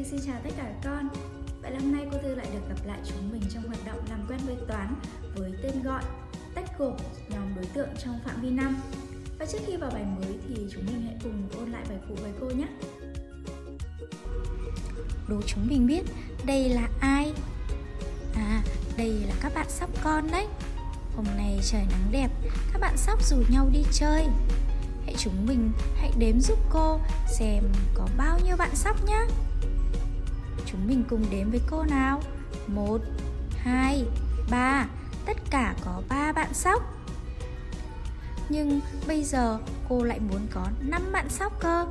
Thư xin chào tất cả các con. Vậy là hôm nay cô Thư lại được gặp lại chúng mình trong hoạt động làm quen với toán với tên gọi tách gộp nhóm đối tượng trong phạm vi năm. Và trước khi vào bài mới thì chúng mình hãy cùng ôn lại bài cũ với cô nhé. Đố chúng mình biết đây là ai? À, đây là các bạn sóc con đấy. Hôm nay trời nắng đẹp, các bạn sóc rủ nhau đi chơi. Hãy chúng mình hãy đếm giúp cô xem có bao nhiêu bạn sóc nhé Chúng mình cùng đếm với cô nào? Một, hai, ba. Tất cả có 3 bạn sóc. Nhưng bây giờ cô lại muốn có 5 bạn sóc cơ.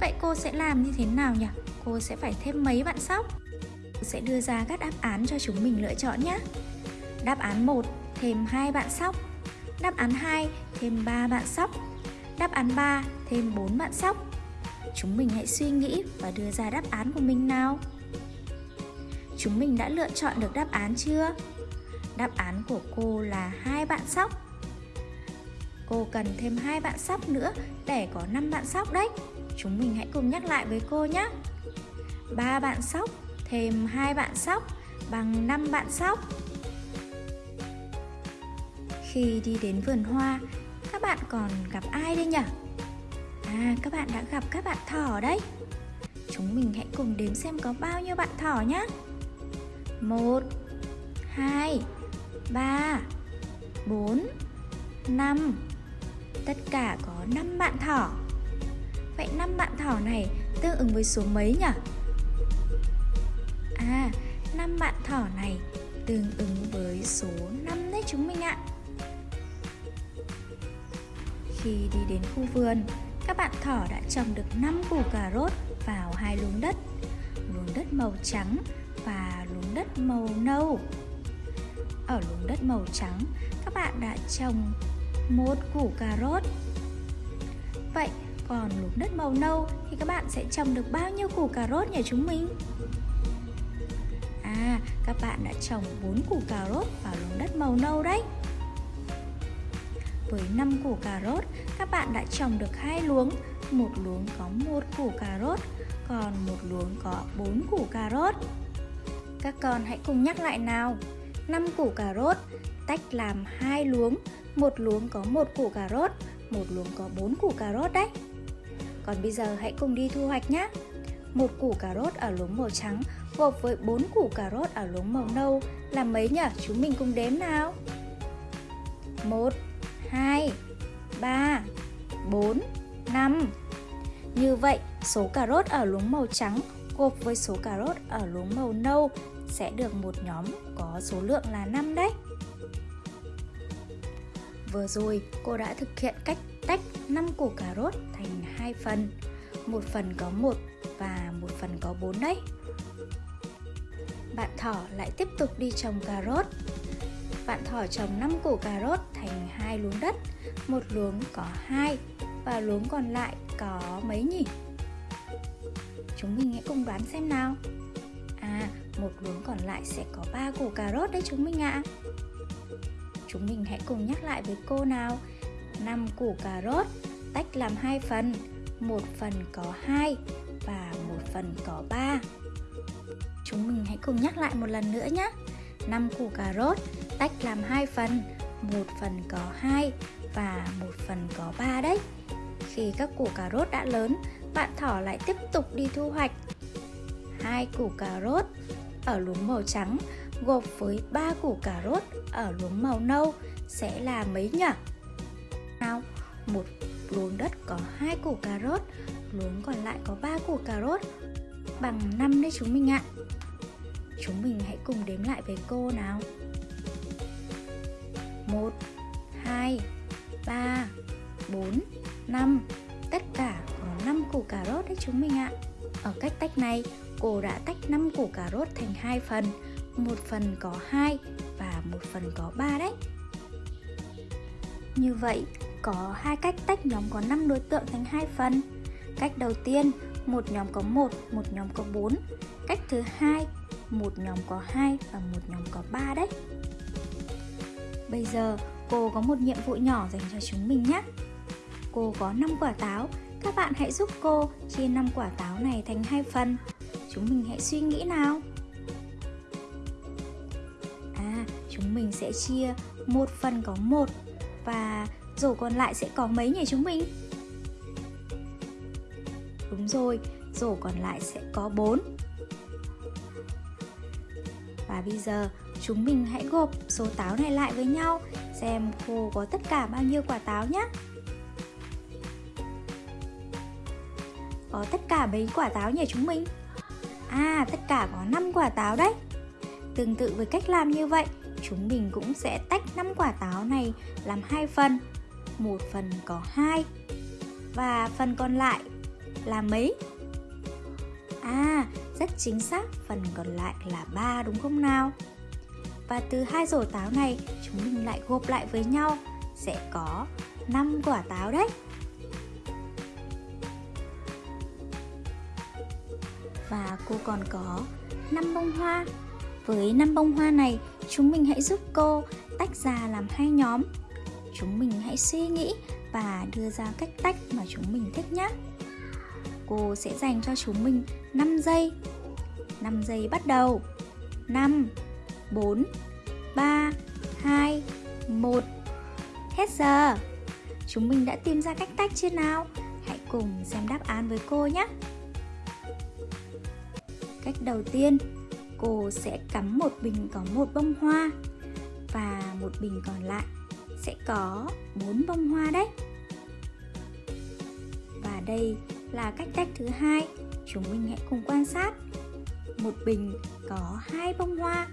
Vậy cô sẽ làm như thế nào nhỉ? Cô sẽ phải thêm mấy bạn sóc? Cô sẽ đưa ra các đáp án cho chúng mình lựa chọn nhé. Đáp án 1 thêm 2 bạn sóc. Đáp án 2 thêm 3 bạn sóc. Đáp án 3 thêm 4 bạn sóc. Chúng mình hãy suy nghĩ và đưa ra đáp án của mình nào. Chúng mình đã lựa chọn được đáp án chưa? Đáp án của cô là hai bạn sóc. Cô cần thêm hai bạn sóc nữa để có 5 bạn sóc đấy. Chúng mình hãy cùng nhắc lại với cô nhé. Ba bạn sóc thêm hai bạn sóc bằng 5 bạn sóc. Khi đi đến vườn hoa, các bạn còn gặp ai đây nhỉ? À, các bạn đã gặp các bạn thỏ đấy. Chúng mình hãy cùng đếm xem có bao nhiêu bạn thỏ nhé một hai ba bốn năm. Tất cả có 5 bạn thỏ. Vậy 5 bạn thỏ này tương ứng với số mấy nhỉ? À, 5 bạn thỏ này tương ứng với số 5 đấy chúng mình ạ. Khi đi đến khu vườn, các bạn thỏ đã trồng được 5 củ cà rốt vào hai luống đất. Luống đất màu trắng và luống đất màu nâu. Ở luống đất màu trắng, các bạn đã trồng một củ cà rốt. Vậy còn luống đất màu nâu thì các bạn sẽ trồng được bao nhiêu củ cà rốt nhỉ chúng mình? À, các bạn đã trồng 4 củ cà rốt vào luống đất màu nâu đấy. Với 5 củ cà rốt, các bạn đã trồng được hai luống. Một luống có một củ cà rốt, còn một luống có 4 củ cà rốt. Các con hãy cùng nhắc lại nào. 5 củ cà rốt tách làm hai luống. Một luống có một củ cà rốt một luống có 4 củ cà rốt đấy. Còn bây giờ hãy cùng đi thu hoạch nhé một củ cà rốt ở luống màu trắng gộp với 4 củ cà rốt ở luống màu nâu. Là mấy nhỉ? Chúng mình cùng đếm nào. 1 2 3 4 5 Như vậy, số cà rốt ở luống màu trắng gộp với số cà rốt ở luống màu nâu sẽ được một nhóm có số lượng là 5 đấy. Vừa rồi, cô đã thực hiện cách tách 5 củ cà rốt thành hai phần. Một phần có 1 và một phần có 4 đấy. Bạn thỏ lại tiếp tục đi trồng cà rốt. Bạn thỏ trồng 5 củ cà rốt thành hai luống đất, một luống có hai và luống còn lại có mấy nhỉ? Chúng mình hãy cùng đoán xem nào. À, một luống còn lại sẽ có 3 củ cà rốt đấy chúng mình ạ. À. Chúng mình hãy cùng nhắc lại với cô nào. 5 củ cà rốt tách làm hai phần, một phần có 2 và một phần có 3. Chúng mình hãy cùng nhắc lại một lần nữa nhé. 5 củ cà rốt tách làm hai phần, một phần có 2 và một phần có 3 đấy. Khi các củ cà rốt đã lớn, bạn thỏ lại tiếp tục đi thu hoạch. Hai củ cà rốt ở luống màu trắng gộp với ba củ cà rốt ở luống màu nâu sẽ là mấy nhỉ? Nào, một luống đất có hai củ cà rốt, luống còn lại có ba củ cà rốt bằng 5 đấy chúng mình ạ. Chúng mình hãy cùng đếm lại với cô nào. 1 2 3 4 5 Tất cả có 5 củ cà rốt đấy chúng mình ạ. Ở cách tách này, cô đã tách 5 củ cà rốt thành hai phần, một phần có 2 và một phần có 3 đấy. Như vậy, có hai cách tách nhóm có 5 đối tượng thành hai phần. Cách đầu tiên, một nhóm có 1, một nhóm có 4. Cách thứ hai, một nhóm có 2 và một nhóm có 3 đấy. Bây giờ, cô có một nhiệm vụ nhỏ dành cho chúng mình nhé. Cô có 5 quả táo, các bạn hãy giúp cô chia 5 quả táo này thành hai phần. Chúng mình hãy suy nghĩ nào À, chúng mình sẽ chia một phần có một Và rổ còn lại sẽ có mấy nhỉ chúng mình? Đúng rồi, rổ còn lại sẽ có 4 và bây giờ chúng mình hãy gộp số táo này lại với nhau Xem cô có tất cả bao nhiêu quả táo nhé Có tất cả mấy quả táo nhỉ chúng mình? À, tất cả có 5 quả táo đấy Tương tự với cách làm như vậy Chúng mình cũng sẽ tách 5 quả táo này làm hai phần Một phần có 2 Và phần còn lại là mấy? À, rất chính xác, phần còn lại là 3 đúng không nào? Và từ hai rổ táo này, chúng mình lại gộp lại với nhau sẽ có 5 quả táo đấy. Và cô còn có 5 bông hoa. Với 5 bông hoa này, chúng mình hãy giúp cô tách ra làm hai nhóm. Chúng mình hãy suy nghĩ và đưa ra cách tách mà chúng mình thích nhé cô sẽ dành cho chúng mình 5 giây. 5 giây bắt đầu. 5 4 3 2 1 Hết giờ. Chúng mình đã tìm ra cách tách chưa nào? Hãy cùng xem đáp án với cô nhé. Cách đầu tiên, Cô sẽ cắm một bình có một bông hoa Và một bình còn lại sẽ có bốn bông hoa đấy. Và đây là cách tách thứ hai. Chúng mình hãy cùng quan sát. Một bình có hai bông hoa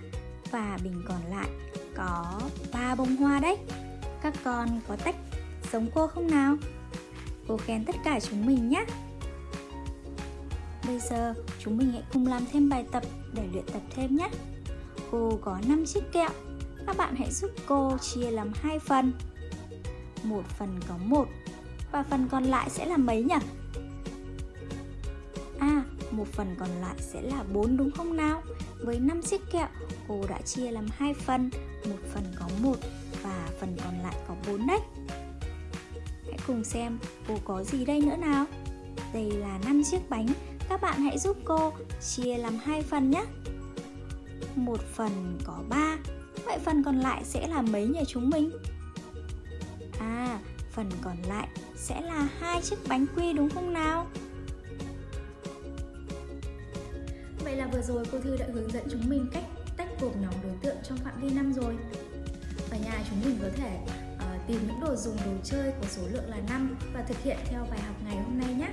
và bình còn lại có ba bông hoa đấy. Các con có tách giống cô không nào? Cô khen tất cả chúng mình nhé. Bây giờ chúng mình hãy cùng làm thêm bài tập để luyện tập thêm nhé. Cô có 5 chiếc kẹo. Các bạn hãy giúp cô chia làm hai phần. Một phần có một và phần còn lại sẽ là mấy nhỉ? Một phần còn lại sẽ là 4 đúng không nào? Với 5 chiếc kẹo, cô đã chia làm hai phần, một phần có một và phần còn lại có 4 đấy. Hãy cùng xem cô có gì đây nữa nào. Đây là 5 chiếc bánh, các bạn hãy giúp cô chia làm hai phần nhé. Một phần có 3, vậy phần còn lại sẽ là mấy nhỉ chúng mình? À, phần còn lại sẽ là hai chiếc bánh quy đúng không nào? Vậy là vừa rồi cô Thư đã hướng dẫn chúng mình cách tách gộp nhóm đối tượng trong phạm vi năm rồi. Ở nhà chúng mình có thể uh, tìm những đồ dùng đồ chơi có số lượng là 5 và thực hiện theo bài học ngày hôm nay nhé.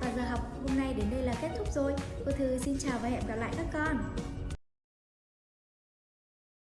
Và giờ học hôm nay đến đây là kết thúc rồi. Cô Thư xin chào và hẹn gặp lại các con.